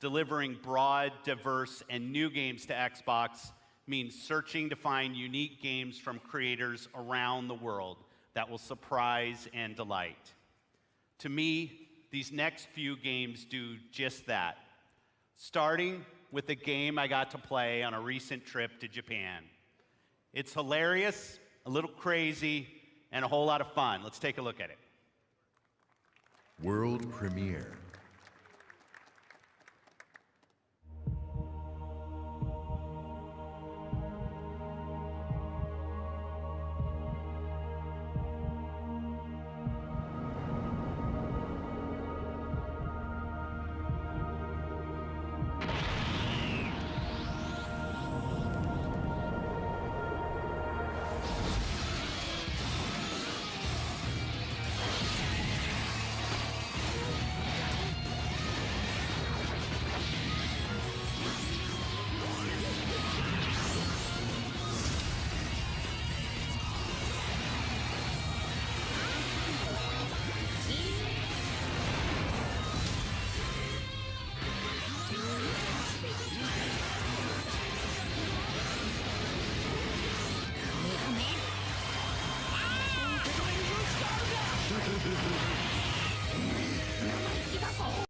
delivering broad, diverse, and new games to Xbox means searching to find unique games from creators around the world that will surprise and delight. To me, these next few games do just that. Starting with a game I got to play on a recent trip to Japan. It's hilarious, a little crazy, and a whole lot of fun. Let's take a look at it. World premiere.